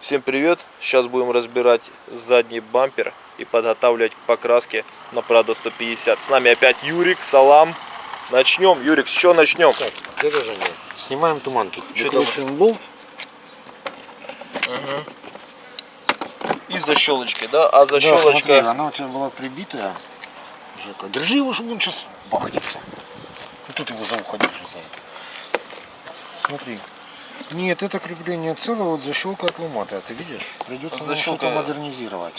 Всем привет! Сейчас будем разбирать задний бампер и подготавливать к покраске на Prado 150. С нами опять Юрик, Салам. Начнем. Юрик, с чего начнем? Так, где же они? Снимаем туманки. Выкручиваем болт. И защелочки, да? А Да, защелочка... смотри, она у тебя была прибитая. Держи его, чтобы он сейчас бахнется. И тут его за ухо держи за это. Смотри. Нет, это крепление целое, вот защелка отломатая, ты видишь? Придется Защелка- что-то модернизировать.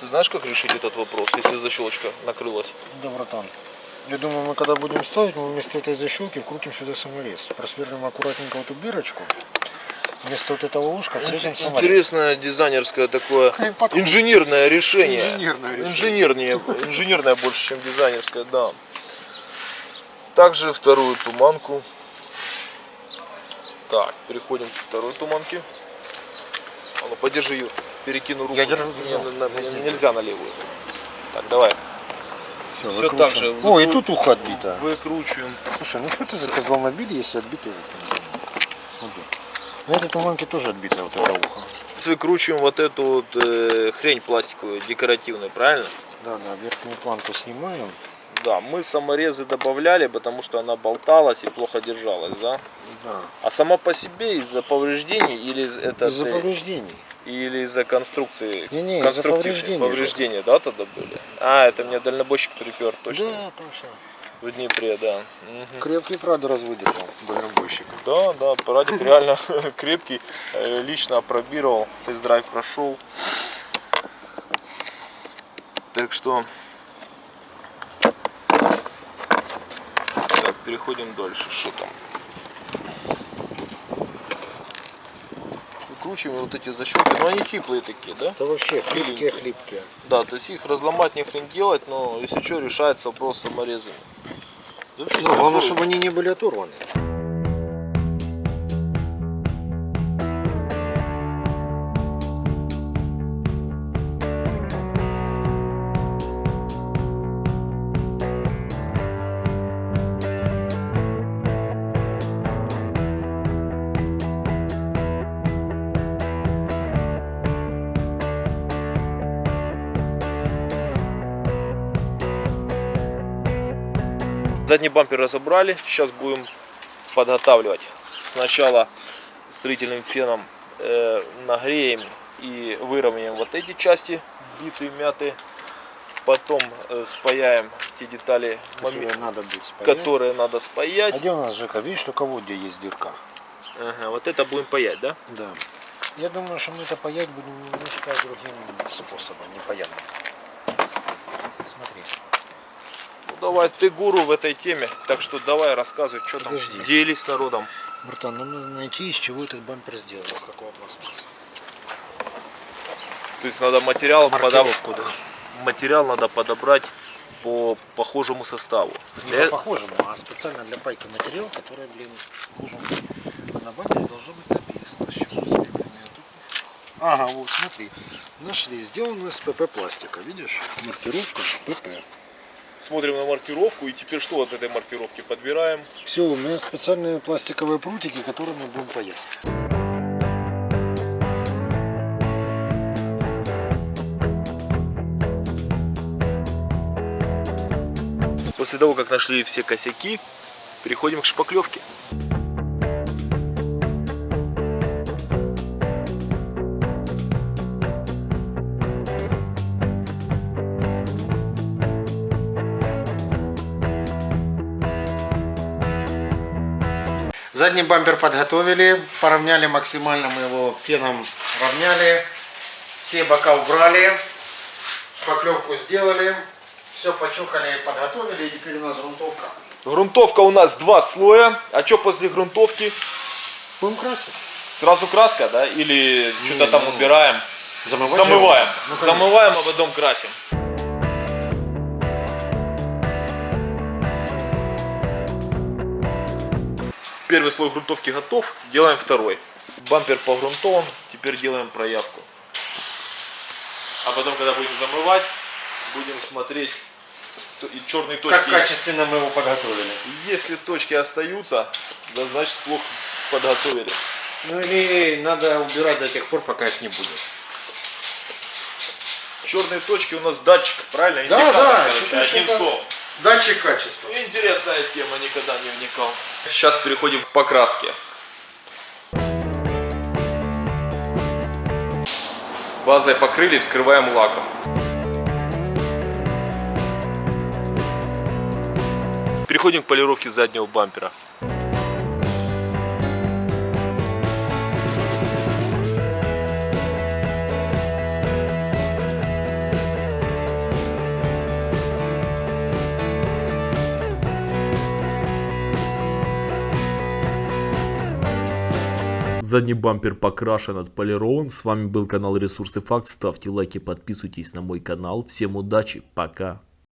Ты знаешь, как решить этот вопрос, если защелочка накрылась? Да, братан. Я думаю, мы когда будем ставить, мы вместо этой защелки вкрутим сюда саморез. Просверлим аккуратненько вот эту дырочку. Вместо вот этого ушка вкрутим саморез. Интересное дизайнерское такое инженерное решение. Инженерное решение. Инженернее, инженерное больше, чем дизайнерское, да. Также вторую туманку. Так, переходим к второй туманке. А ну, подержи ее, перекину руку. Я держу, Не, на- на- нельзя на левую. Так, давай. Все, выкручиваем. так же. О, и тут ухо отбито. Выкручиваем. Слушай, ну что ты за козломобиль, если отбитый вот Смотри. На этой туманке тоже отбитое вот это ухо. Выкручиваем вот эту вот э, хрень пластиковую, декоративную, правильно? Да, да, верхнюю планку снимаем. Да, мы саморезы добавляли, потому что она болталась и плохо держалась, да? Да. А сама по себе из-за повреждений или из- это Из-за повреждений. или из-за конструкции? Не-не, из-за конструктивной? повреждений Повреждения, да, тогда были? А, это мне дальнобойщик припер, точно. Да, точно. В Днепре, да. Мгм. Крепкий, правда, развыдержал дальнобойщик. Да, да, парадик реально крепкий. Э, Лично опробировал, тест-драйв прошел. Так что... переходим дальше. Что там? Выкручиваем вот эти защелки. Но они хиплые такие, да? Это вообще Миленькие. хлипкие-хлипкие. Да, то есть их разломать не хрен делать, но если что, решается вопрос с саморезами. Да Ну, главное, чтобы они не были оторваны. Задний бампер разобрали, сейчас будем подготавливать. Сначала строительным феном э, нагреем и выровняем вот эти части, битые, мятые. Потом э, спаяем те детали, Которые моме- надо будет спаять. которые надо А спаять. где у нас, Жека, видишь, только вот где есть дырка. Ага, вот это будем паять, да? Да. Я думаю, что мы это паять будем немножко другим способом, непонятно. Смотри. Ну, давай, ты гуру в этой теме, так что давай рассказывай, что там, Подожди. делись с народом. Братан, нам надо найти, из чего этот бампер сделан, из какого пластмасса. То есть надо материал, подоб- Маркировку, да. материал надо подобрать по похожему составу. Не Для- по похожему, а специально для пайки материал, который, блин, должен быть. А на бампере должно быть написано, с Ага, вот смотри. Нашли, сделано из ПП пластика, видишь? Маркировка ПП. Смотрим на маркировку и теперь что от этой маркировки подбираем. Все, у меня специальные пластиковые прутики, которыми мы будем паять. После того, как нашли все косяки, переходим к шпаклевке. Задний бампер подготовили, поравняли максимально, мы его феном равняли, все бока убрали, шпаклевку сделали, все почухали, подготовили, и теперь у нас грунтовка. Грунтовка у нас два слоя. А что после грунтовки? Будем красить. Сразу краска, да? Или что-то там ну, убираем? Замывать Замываем. Ну, конечно. Замываем, а потом красим. Первый слой грунтовки готов, делаем второй. Бампер погрунтован, теперь делаем проявку. А потом, когда будем замывать, будем смотреть и черные точки. Как качественно мы его подготовили. Если точки остаются, да значит плохо подготовили. Ну или надо убирать до тех пор, пока их не будет. Черные точки у нас датчик, правильно? Да, Индикатор, да, короче, одним словом. Датчик качества. Интересная тема, никогда не вникал. Сейчас переходим к покраске. Базой покрыли, вскрываем лаком. Переходим к полировке заднего бампера. Задний бампер покрашен, отполирован. С вами был канал Ресурсы Факт. Ставьте лайки, подписывайтесь на мой канал. Всем удачи, пока.